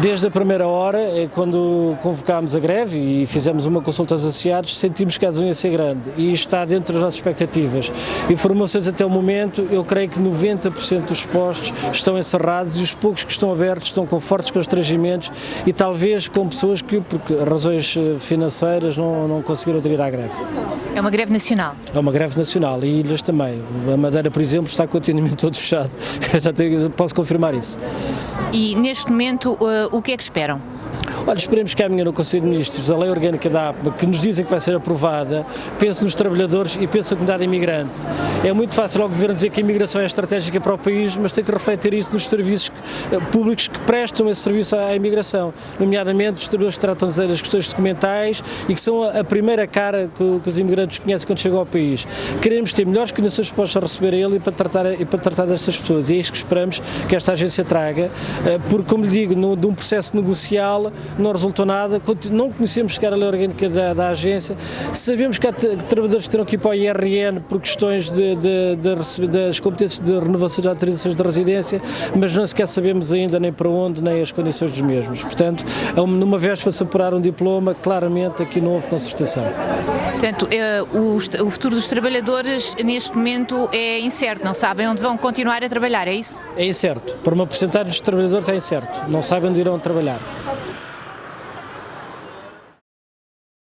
Desde a primeira hora, é quando convocámos a greve e fizemos uma consulta aos associados, sentimos que a adesão ia ser grande e está dentro das nossas expectativas. Informações até o momento, eu creio que 90% dos postos estão encerrados e os poucos que estão abertos estão com fortes constrangimentos e talvez com pessoas que, por razões eh, financeiras, não, não conseguiram aderir à greve. É uma greve nacional? É uma greve nacional e ilhas também. A Madeira, por exemplo, está com o atendimento todo fechado. Já tenho, posso confirmar isso. E neste momento, uh, o que é que esperam? Olha, esperemos que amanhã no Conselho de Ministros a lei orgânica da APMA, que nos dizem que vai ser aprovada, pense nos trabalhadores e pense na comunidade imigrante. É muito fácil ao Governo dizer que a imigração é estratégica para o país, mas tem que refletir isso nos serviços eh, públicos que prestam esse serviço à imigração, nomeadamente os trabalhadores que tratam das questões documentais e que são a primeira cara que, os imigrantes conhecem quando chegam ao país. Queremos ter melhores condições para receber ele e para tratar, e para tratar destas pessoas. E é isso que esperamos que esta agência traga, eh, porque, como lhe digo, de um processo negocial não resultou nada, não conhecemos sequer a lei orgânica da, da agência, sabemos que há trabalhadores que terão que ir para o IRN por questões de, de, de, das competências de renovação de autorizações de residência, mas não sequer sabemos ainda nem para onde, nem as condições dos mesmos. Portanto, é numa vez para se apurar um diploma, claramente aqui não houve concertação. Portanto, é, o futuro dos trabalhadores neste momento é incerto, não sabem onde vão continuar a trabalhar, é isso? É incerto. Para uma porcentagem dos trabalhadores é incerto, não sabem onde irão trabalhar.